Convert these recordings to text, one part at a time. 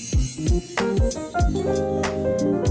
Thank you.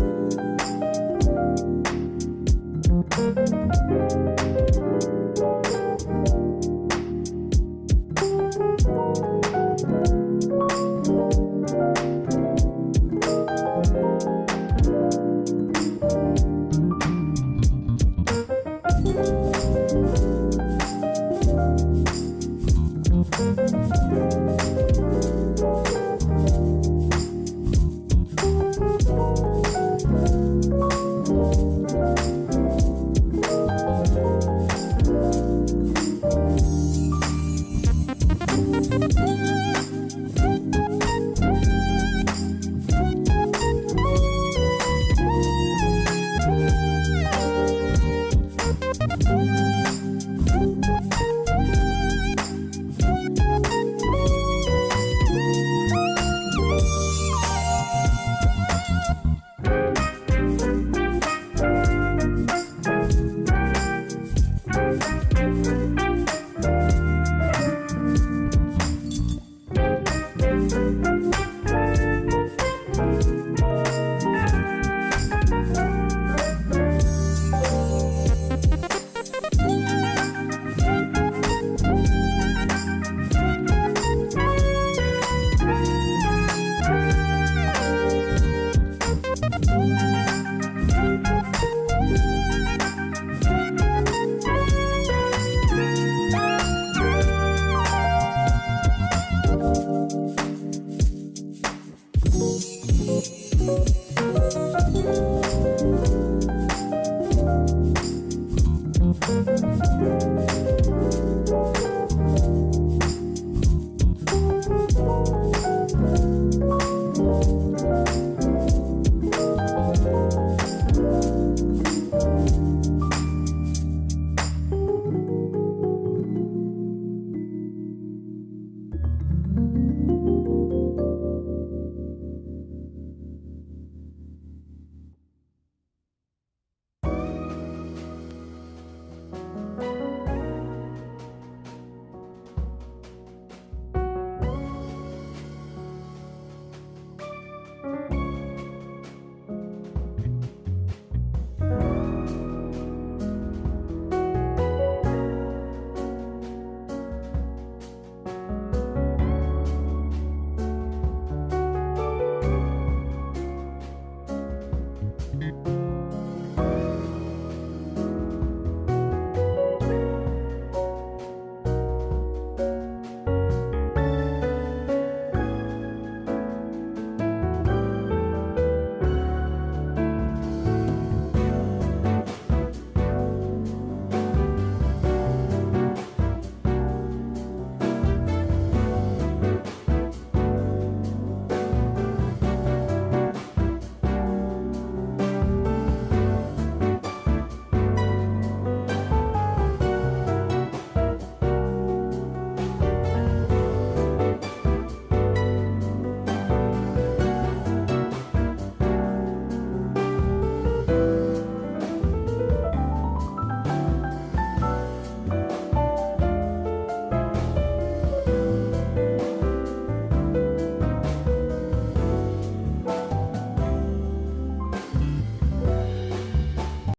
Música